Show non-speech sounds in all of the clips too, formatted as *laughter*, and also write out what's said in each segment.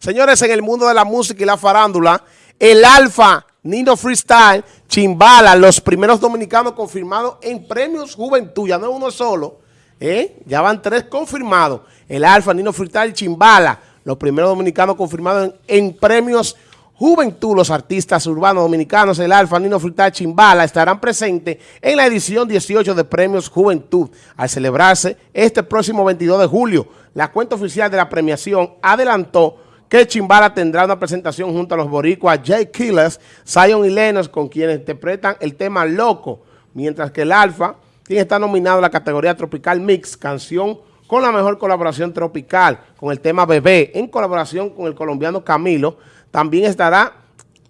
Señores, en el mundo de la música y la farándula, el Alfa, Nino Freestyle, Chimbala, los primeros dominicanos confirmados en premios Juventud, ya no es uno solo, ¿eh? ya van tres confirmados. El Alfa, Nino Freestyle, Chimbala, los primeros dominicanos confirmados en, premios Juventud, los artistas urbanos dominicanos, el Alfa, Nino Freestyle, Chimbala, estarán presentes en la edición 18 de Premios Juventud, al celebrarse este próximo 22 de julio. La cuenta oficial de la premiación adelantó que Chimbala tendrá una presentación junto a los boricuas Jay Killers, Zion y Lennox, con quienes interpretan el tema Loco, mientras que el Alfa, quien está nominado a la categoría Tropical Mix, canción con la mejor colaboración tropical, con el tema Bebé, en colaboración con el colombiano Camilo, también estará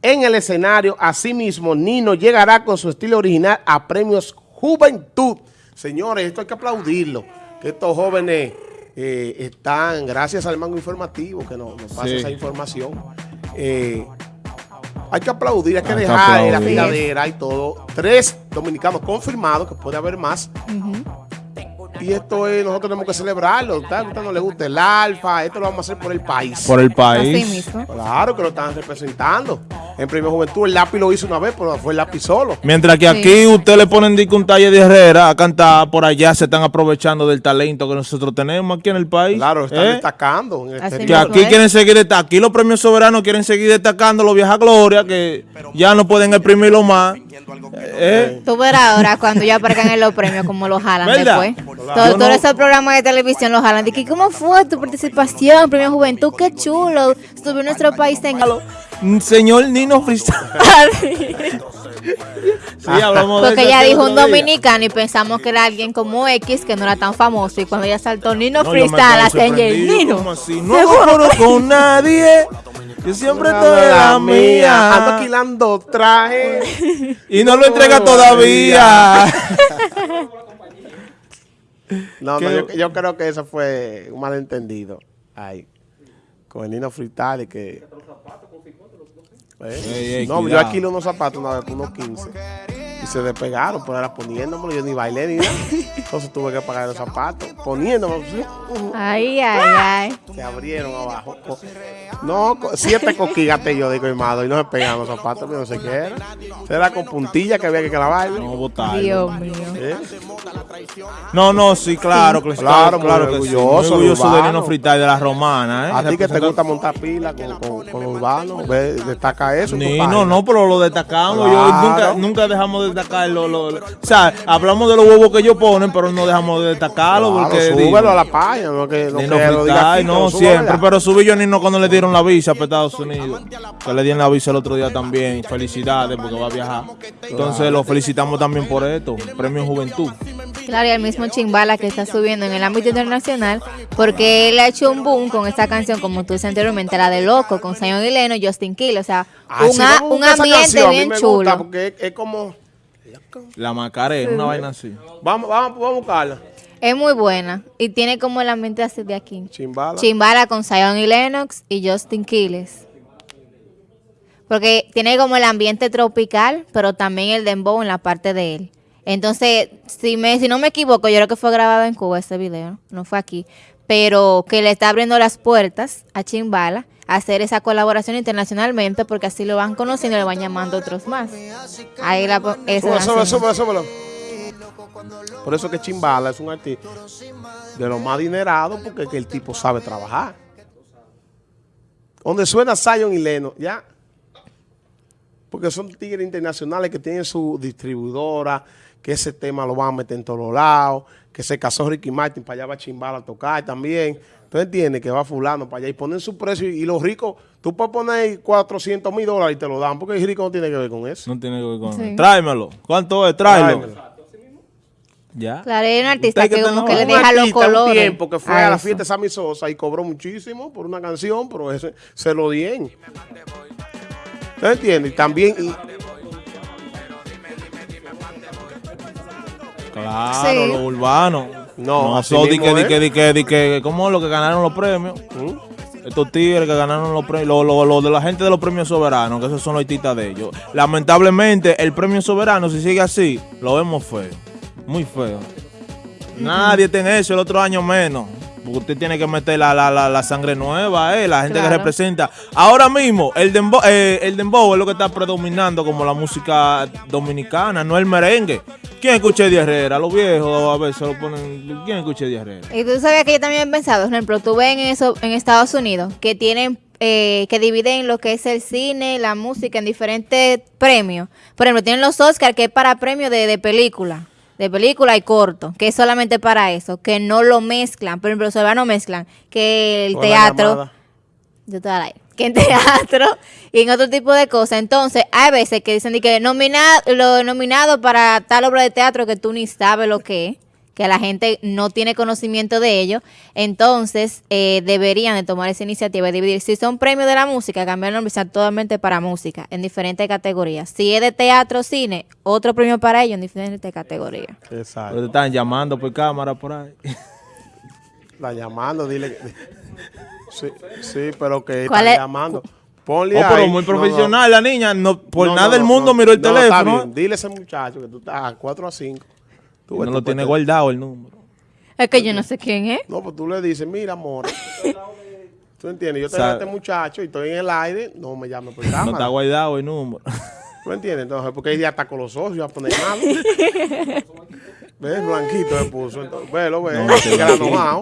en el escenario. Asimismo, Nino llegará con su estilo original a Premios Juventud. Señores, esto hay que aplaudirlo, que estos jóvenes eh, están, gracias al mango informativo que nos, nos pasa Sí. esa información, eh, hay que aplaudir, hay que Hay que dejar la aplaudir. filadera y todo. Tres dominicanos confirmados, que puede haber más. Y esto es, nosotros tenemos que celebrarlo. A usted no le gusta el alfa, esto lo vamos a hacer por el país. Por el país. Claro que lo están representando. En Premio Juventud el lápiz lo hizo una vez, pero fue el lápiz solo. Mientras que Sí. aquí usted le ponen un taller de Herrera a cantar, por allá se están aprovechando del talento que nosotros tenemos aquí en el país. Claro, están ¿Eh? destacando. En el Así Que aquí quieren seguir, desta- aquí los premios soberanos quieren seguir destacando los viejas glorias que ya no pueden exprimirlo más. ¿Eh? Tú verás ahora cuando ya aparezcan en los premios como los jalan ¿Verdad? después. Todo- no- Todos esos programas de televisión los jalan. ¿cómo fue tu participación? Premio Juventud, qué chulo. Estuve en nuestro país en... Mm, Señor Nino Freestyle. *laughs* Sí, hablamos de Porque ella dijo un dominicano y pensamos que era alguien como X que no era tan famoso. Y cuando ella saltó Nino No, Freestyle, el sorprendido, Nino. ¿cómo así? No con nadie. Yo siempre estoy la Ando mía. alquilando traje. *laughs* Y no lo entrega todavía. *laughs* No, no, yo, yo creo que eso fue un malentendido. Ay, con el Nino y que... ¿Eh? Ey, ey, no, yo cuidado. alquilé unos zapatos una vez por unos 15 y se despegaron, pero era poniéndomelo, yo ni bailé ni nada. Entonces tuve que pagar los zapatos, poniéndomelo, sí, Ay, ay, ay. se abrieron abajo. No, siete coquigates yo, digo, hermano, y no se pegaban los zapatos, yo no sé qué era. Era con puntilla que había que clavarlo. No, botarlo. Dios mío. ¿Eh? No, no, sí, claro, claro, Claro, que sí. orgulloso, Muy orgulloso de. Nino de la romana, ¿eh? A ti que te gusta montar pila con, con, con los urbanos, ve, eso. Nino, página. no, pero lo destacamos. Yo nunca, nunca dejamos de destacar. Lo, lo- lo- o sea, hablamos de los huevos que ellos ponen, pero no dejamos de destacarlo. Claro, porque, súbelo digo, a la página, no que, no lo diga Freestyle, aquí, que no, lo suba, siempre. Pero subí yo Nino cuando le dieron la visa para Estados Unidos. Que le dieron la visa el otro día también. Felicidades porque va a viajar. Entonces lo felicitamos también por esto. Premio Juventud. Claro, y el mismo Chimbala que está subiendo en el ámbito internacional, porque él ha hecho un boom con esta canción, como tú dices anteriormente, la de Loco, con Zion y Leno y Justin Kill. O sea, Ay, un, sí, a- un ambiente canción, bien me chulo. gusta porque es, es como... La Macarena, una vaina así. Vamos, vamos, vamos a buscarla. Es muy buena y tiene como el ambiente así de aquí. Chimbala. Chimbala con Zion y Lennox y Justin Quiles. Porque tiene como el ambiente tropical, pero también el dembow en la parte de él. Entonces, si me si no me equivoco, yo creo que fue grabado en Cuba ese video, no fue aquí, pero que le está abriendo las puertas a Chimbala a hacer esa colaboración internacionalmente porque así lo van conociendo y le van llamando otros más. Ahí la esa señal. súbelo, súbelo. Por eso que Chimbala es un artista de los más adinerados porque es que el tipo sabe trabajar. Donde suena Zion y Leno, ya. Porque son tigres internacionales que tienen su distribuidora, que ese tema lo van a meter en todos lados, que se casó Ricky Martin, para allá va Chimbala a tocar también. ¿Tú entiendes? Que va fulano para allá y ponen su precio y, y los ricos, tú puedes poner 400 mil dólares y te lo dan, porque el rico no tiene que ver con eso. No tiene que ver con Sí. Tráemelo. ¿Cuánto es? Tráelo. Tráemelo. Ya. Claro, hay un artista que que como que le un deja los artista, un colores. tiempo que fue a, la eso. fiesta de Sammy Sosa y cobró muchísimo por una canción, pero ese se lo dieron. ¿Usted entiende? Y también, y, Claro, Sí. los urbanos. No, así eso di que, di que, di que, di que, ¿cómo lo que ganaron los premios? ¿Mm? Estos tigres que ganaron los premios, los lo, lo de la gente de los premios soberanos, que esos son los artistas de ellos. Lamentablemente, el premio soberano, si sigue así, lo vemos feo. Muy feo. Nadie tiene eso, el otro año menos. Porque usted tiene que meter la, la, la, la sangre nueva, eh, la gente que representa. Ahora mismo, el dembow, eh, el dembow es lo que está predominando como la música dominicana, no el merengue. ¿Quién escucha Eddie Herrera? Los viejos a veces lo ponen. ¿Quién escucha Eddie Herrera? Y tú sabías que yo también he pensado, por ejemplo, tú ves en eso en Estados Unidos que tienen eh, que dividen lo que es el cine, la música en diferentes premios. Por ejemplo, tienen los Oscars que es para premios de, de película, de película y corto, que es solamente para eso, que no lo mezclan. Por ejemplo, los no mezclan que el Con la teatro yo al aire. Que en teatro *laughs* y en otro tipo de cosas. Entonces, hay veces que dicen que lo nominado para tal obra de teatro que tú ni sabes lo que es, que la gente no tiene conocimiento de ello. Entonces, eh, deberían de tomar esa iniciativa de dividir. Si son premios de la música, cambiar el nombre totalmente para música, en diferentes categorías. Si es de teatro, cine, otro premio para ellos en diferentes categorías. Pero Exacto. te están llamando por cámara por ahí. *laughs* La llamando, dile. Sí, sí, pero que ¿Cuál están es? llamando. Ponle Oh, pero ahí. muy No, no. profesional la niña. No, por No, nada no, del mundo no. miró el No, está teléfono. bien. Dile a ese muchacho que tú estás a 4 a 5. Tú no lo tiene guardado el número. Es que yo no sé quién es. No, pues tú le dices, mira, amor. *laughs* ¿Tú entiendes? Yo O sea, tengo a este muchacho y estoy en el aire. No me llames por *laughs* No está cámara. guardado el número. *laughs* ¿Tú entiendes? Entonces, porque ella está con los va a poner malo. ¿Ves? Blanquito se puso. Entonces, velo, ve. No,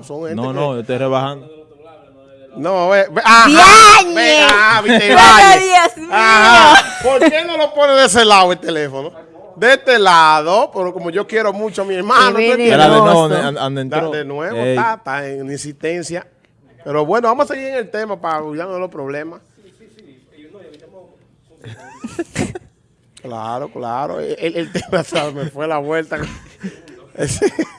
son gente No, que- no, yo estoy rebajando. No, ve. ve ajá, ve, ah, viste. Ajá. ¿Por qué no lo pone de ese lado el teléfono? De este lado, pero como yo quiero mucho a mi hermano. Era de entró. De nuevo, está, está en insistencia. Pero bueno, vamos a seguir en el tema para olvidarnos de los problemas. *laughs* Claro, claro. El, el tema ¿sabes? me fue la vuelta. *laughs*